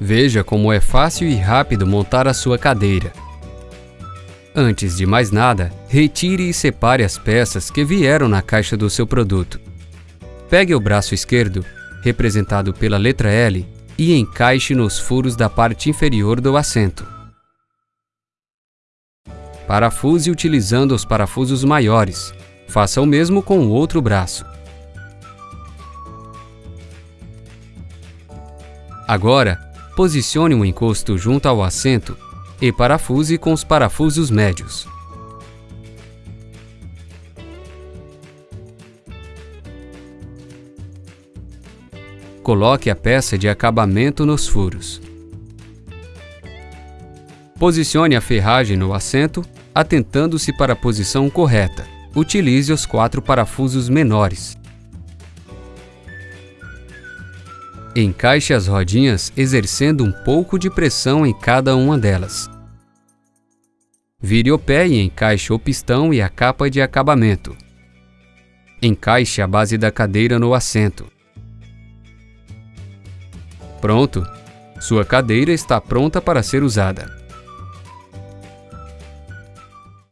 Veja como é fácil e rápido montar a sua cadeira. Antes de mais nada, retire e separe as peças que vieram na caixa do seu produto. Pegue o braço esquerdo, representado pela letra L, e encaixe nos furos da parte inferior do assento. Parafuse utilizando os parafusos maiores. Faça o mesmo com o outro braço. Agora, posicione o encosto junto ao assento e parafuse com os parafusos médios. Coloque a peça de acabamento nos furos. Posicione a ferragem no assento, atentando-se para a posição correta. Utilize os quatro parafusos menores. Encaixe as rodinhas exercendo um pouco de pressão em cada uma delas. Vire o pé e encaixe o pistão e a capa de acabamento. Encaixe a base da cadeira no assento. Pronto! Sua cadeira está pronta para ser usada.